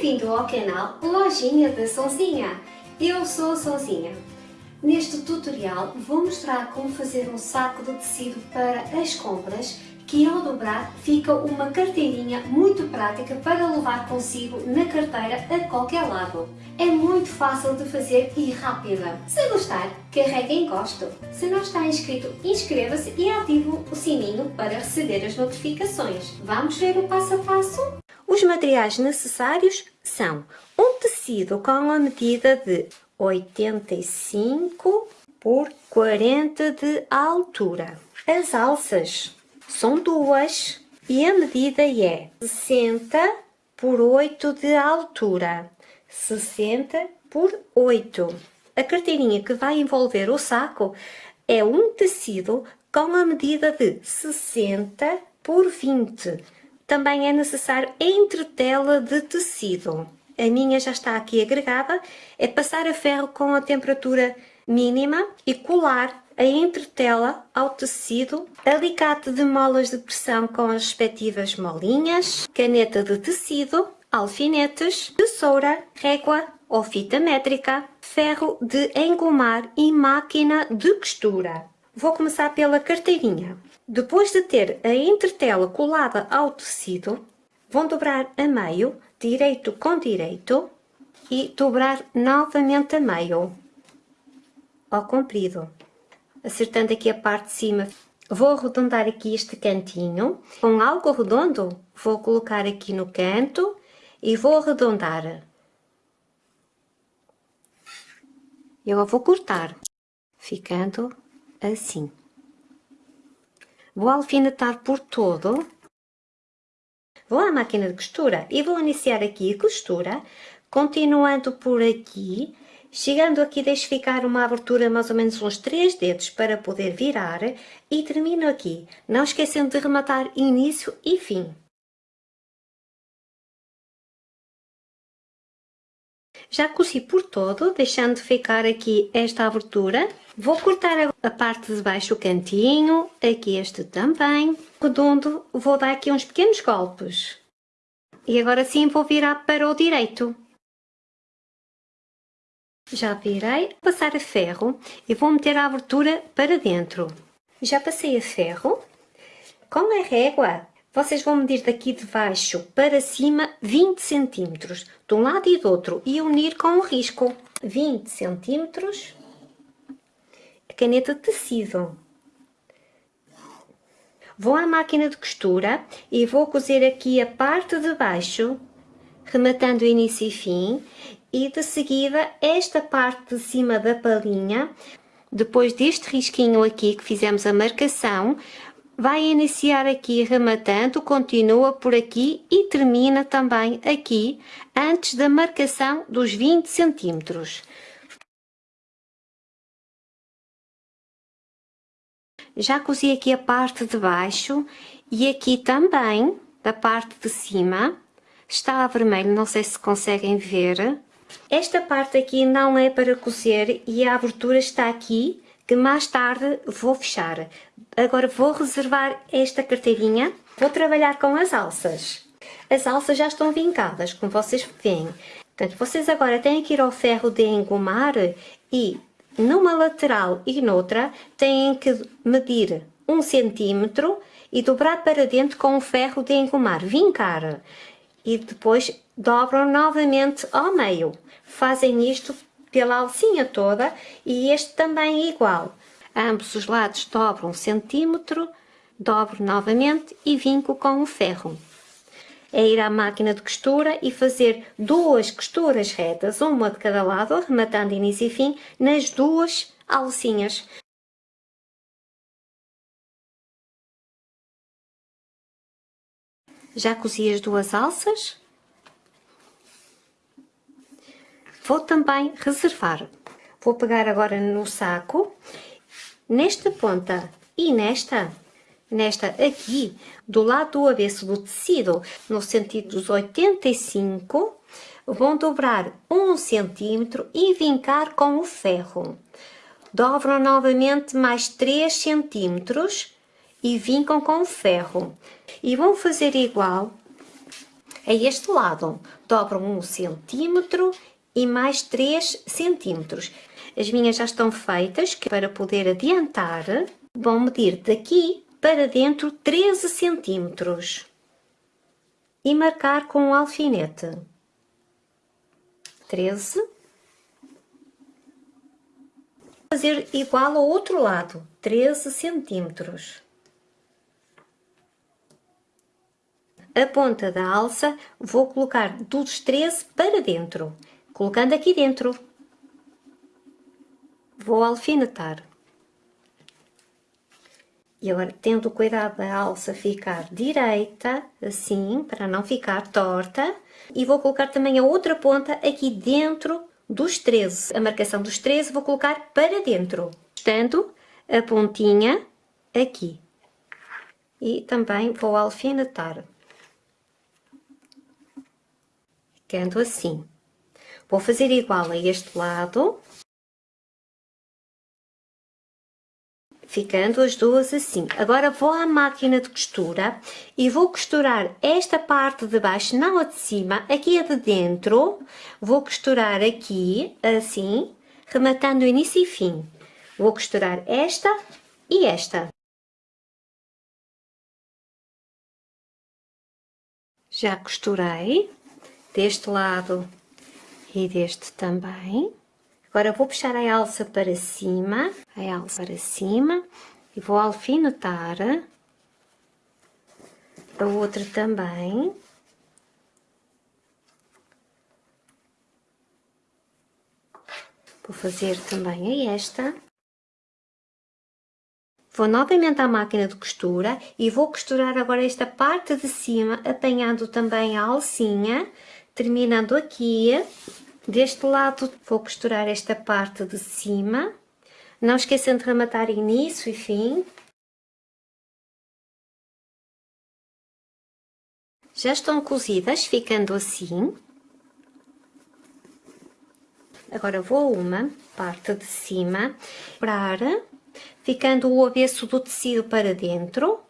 Bem-vindo ao canal Lojinha da Sonzinha. Eu sou a Sonzinha. Neste tutorial vou mostrar como fazer um saco de tecido para as compras que ao dobrar fica uma carteirinha muito prática para levar consigo na carteira a qualquer lado. É muito fácil de fazer e rápida. Se gostar, carregue em gosto. Se não está inscrito, inscreva-se e ative o sininho para receber as notificações. Vamos ver o passo a passo? Os materiais necessários são um tecido com a medida de 85 por 40 de altura. As alças são duas e a medida é 60 por 8 de altura. 60 por 8. A carteirinha que vai envolver o saco é um tecido com a medida de 60 por 20 também é necessário entretela de tecido. A minha já está aqui agregada, é passar a ferro com a temperatura mínima e colar a entretela ao tecido, alicate de molas de pressão com as respectivas molinhas, caneta de tecido, alfinetes, tesoura, régua ou fita métrica, ferro de engomar e máquina de costura. Vou começar pela carteirinha. Depois de ter a entretela colada ao tecido, vão dobrar a meio, direito com direito, e dobrar novamente a meio, ao comprido, acertando aqui a parte de cima. Vou arredondar aqui este cantinho, com algo redondo, vou colocar aqui no canto e vou arredondar. E agora vou cortar, ficando assim. Vou alfinetar por todo. Vou à máquina de costura e vou iniciar aqui a costura, continuando por aqui, chegando aqui deixo ficar uma abertura mais ou menos uns 3 dedos para poder virar e termino aqui, não esquecendo de rematar início e fim. Já cozi por todo, deixando ficar aqui esta abertura. Vou cortar a parte de baixo o cantinho, aqui este também. Redondo, vou dar aqui uns pequenos golpes. E agora sim vou virar para o direito. Já virei, passar a ferro e vou meter a abertura para dentro. Já passei a ferro. Com a régua vocês vão medir daqui de baixo para cima 20 centímetros, de um lado e do outro, e unir com o risco. 20 centímetros, a caneta tecido. Vou à máquina de costura e vou cozer aqui a parte de baixo, rematando início e fim, e de seguida esta parte de cima da palhinha, depois deste risquinho aqui que fizemos a marcação, vai iniciar aqui rematando, continua por aqui e termina também aqui, antes da marcação dos 20 centímetros. Já cozi aqui a parte de baixo e aqui também, da parte de cima, está a vermelho, não sei se conseguem ver. Esta parte aqui não é para cozer e a abertura está aqui, que mais tarde vou fechar. Agora vou reservar esta carteirinha, vou trabalhar com as alças. As alças já estão vincadas, como vocês veem. Portanto, vocês agora têm que ir ao ferro de engomar e numa lateral e noutra têm que medir um centímetro e dobrar para dentro com o ferro de engomar, vincar. E depois dobram novamente ao meio. Fazem isto pela alcinha toda e este também é igual. Ambos os lados dobro um centímetro, dobro novamente e vinco com o ferro. É ir à máquina de costura e fazer duas costuras retas, uma de cada lado, arrematando início e fim, nas duas alcinhas. Já cozi as duas alças, Vou também reservar. Vou pegar agora no saco, nesta ponta e nesta, nesta aqui, do lado do avesso do tecido, no sentido dos 85, vão dobrar um centímetro e vincar com o ferro. Dobram novamente mais 3 centímetros e vincam com o ferro. E vão fazer igual a este lado. Dobram um centímetro e mais 3 centímetros. As minhas já estão feitas, que para poder adiantar, vão medir daqui para dentro 13 centímetros e marcar com um alfinete. 13. Fazer igual ao outro lado, 13 centímetros. A ponta da alça vou colocar dos 13 para dentro, colocando aqui dentro. Vou alfinetar. E agora, tendo cuidado da alça ficar direita, assim, para não ficar torta, e vou colocar também a outra ponta aqui dentro dos 13. A marcação dos 13 vou colocar para dentro, estando a pontinha aqui. E também vou alfinetar. Ficando assim. Vou fazer igual a este lado. ficando as duas assim. Agora vou à máquina de costura e vou costurar esta parte de baixo, não a de cima, aqui a de dentro. Vou costurar aqui, assim, rematando início e fim. Vou costurar esta e esta. Já costurei deste lado e deste também. Agora vou puxar a alça para cima, a alça para cima e vou alfinetar a outra também. Vou fazer também a esta. Vou novamente à máquina de costura e vou costurar agora esta parte de cima, apanhando também a alcinha, terminando aqui Deste lado vou costurar esta parte de cima. Não esqueçam de rematar início e fim. Já estão cozidas, ficando assim. Agora vou uma parte de cima, para ficando o avesso do tecido para dentro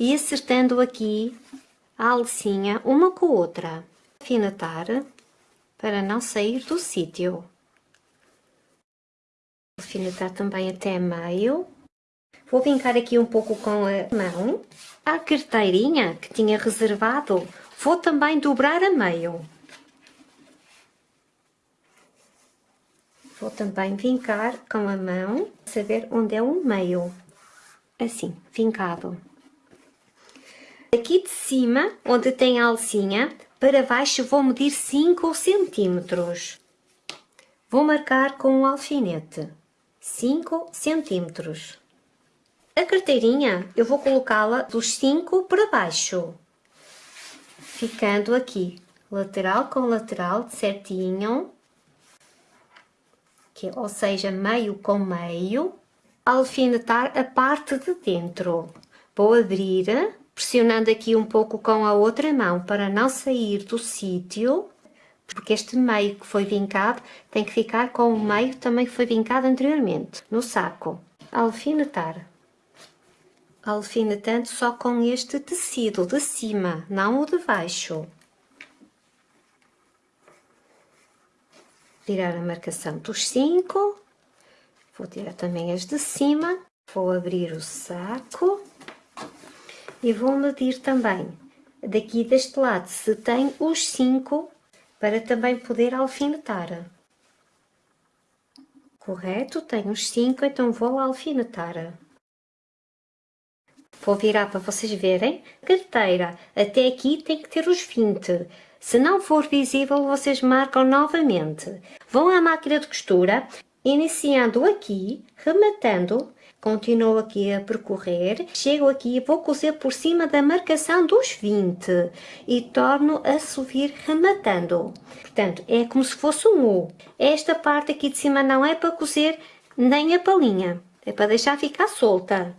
e acertando aqui a alcinha uma com a outra. Afinetar para não sair do sítio. Alfinetar também até meio. Vou vincar aqui um pouco com a mão. A carteirinha que tinha reservado, vou também dobrar a meio. Vou também vincar com a mão, saber onde é o meio. Assim, vincado. Aqui de cima, onde tem a alcinha, para baixo vou medir 5 centímetros. Vou marcar com um alfinete 5 centímetros. A carteirinha eu vou colocá-la dos 5 para baixo, ficando aqui lateral com lateral certinho, que, ou seja, meio com meio, alfinetar a parte de dentro. Vou abrir pressionando aqui um pouco com a outra mão para não sair do sítio, porque este meio que foi vincado tem que ficar com o meio também que foi vincado anteriormente, no saco. Alfinetar. Alfinetando só com este tecido de cima, não o de baixo. Tirar a marcação dos cinco. Vou tirar também as de cima. Vou abrir o saco e vou medir também daqui deste lado se tem os 5 para também poder alfinetar. Correto? Tenho os 5, então vou alfinetar. Vou virar para vocês verem. Carteira, até aqui tem que ter os 20. Se não for visível, vocês marcam novamente. Vão à máquina de costura, iniciando aqui, rematando Continuo aqui a percorrer, chego aqui e vou cozer por cima da marcação dos 20 e torno a subir rematando. Portanto, é como se fosse um U. Esta parte aqui de cima não é para cozer nem a palhinha, é para deixar ficar solta.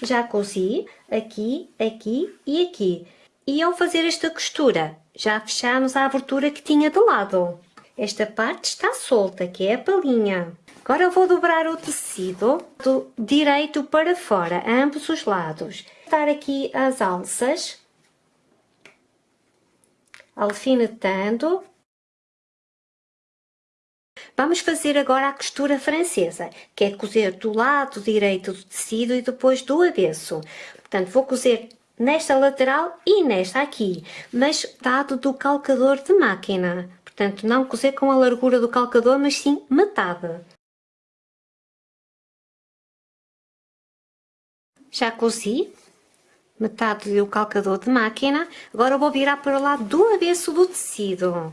Já cozi aqui, aqui e aqui. E ao fazer esta costura, já fechamos a abertura que tinha de lado. Esta parte está solta, que é a palhinha. Agora vou dobrar o tecido do direito para fora, a ambos os lados. Dar aqui as alças, alfinetando. Vamos fazer agora a costura francesa, que é cozer do lado direito do tecido e depois do avesso. Portanto, vou cozer nesta lateral e nesta aqui, mas dado do calcador de máquina. Portanto, não cozer com a largura do calcador, mas sim metade. Já cozi metade do calcador de máquina, agora vou virar para o lado do avesso do tecido.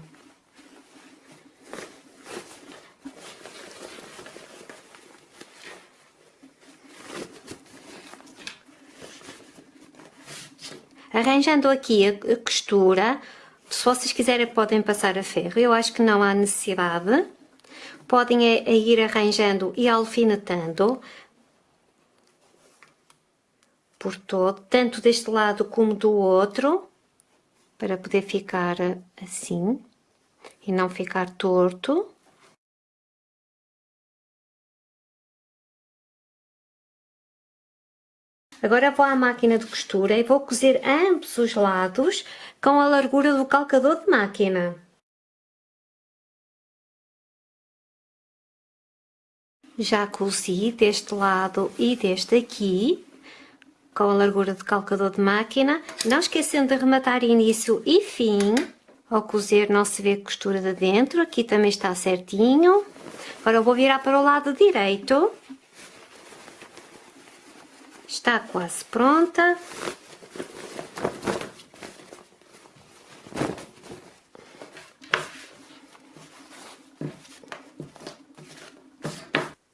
Arranjando aqui a costura, se vocês quiserem podem passar a ferro, eu acho que não há necessidade. Podem é, é ir arranjando e alfinetando por todo, tanto deste lado como do outro, para poder ficar assim e não ficar torto. Agora vou à máquina de costura e vou cozer ambos os lados com a largura do calcador de máquina. Já cozi deste lado e deste aqui, com a largura do calcador de máquina, não esquecendo de arrematar início e fim. Ao cozer não se vê costura de dentro, aqui também está certinho. Agora vou virar para o lado direito. Está quase pronta.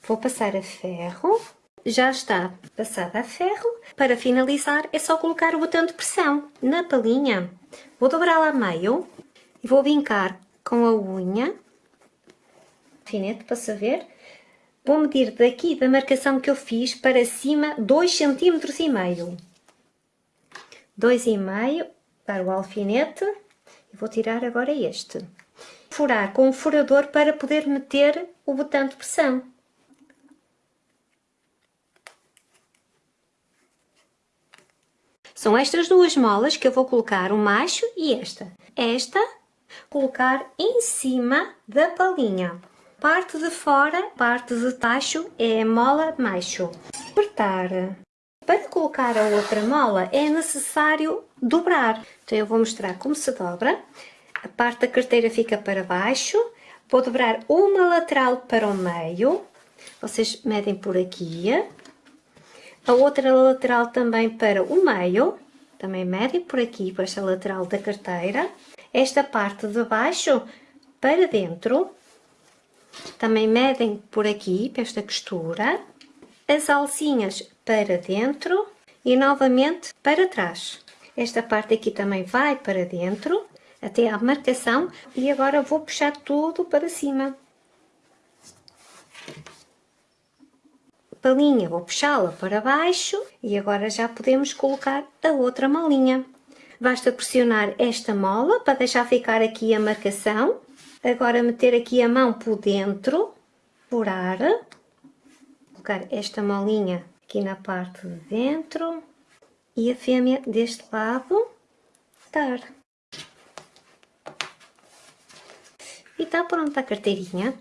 Vou passar a ferro. Já está passada a ferro. Para finalizar é só colocar o botão de pressão na palhinha. Vou dobrá-la a meio e vou vincar com a unha, alfinete para saber Vou medir daqui da marcação que eu fiz para cima 2 cm e meio. 2 e meio para o alfinete e vou tirar agora este. Furar com um furador para poder meter o botão de pressão. São estas duas molas que eu vou colocar, o macho e esta. Esta, colocar em cima da palhinha. Parte de fora, parte de tacho é a mola macho. Apertar. Para colocar a outra mola é necessário dobrar. Então eu vou mostrar como se dobra. A parte da carteira fica para baixo. Vou dobrar uma lateral para o meio. Vocês medem por aqui. A outra lateral também para o meio. Também medem por aqui, para esta lateral da carteira. Esta parte de baixo para dentro também medem por aqui, para esta costura, as alcinhas para dentro e novamente para trás. Esta parte aqui também vai para dentro, até à marcação, e agora vou puxar tudo para cima. Palinha, vou puxá-la para baixo e agora já podemos colocar a outra molinha. Basta pressionar esta mola para deixar ficar aqui a marcação Agora meter aqui a mão por dentro, furar, colocar esta molinha aqui na parte de dentro e a fêmea deste lado dar. E está pronta a carteirinha.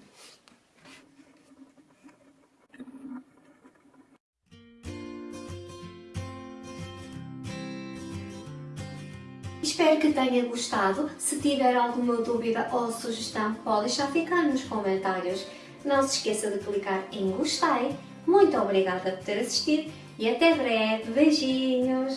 Espero que tenha gostado. Se tiver alguma dúvida ou sugestão, pode deixar ficar nos comentários. Não se esqueça de clicar em gostei. Muito obrigada por ter assistido e até breve. Beijinhos!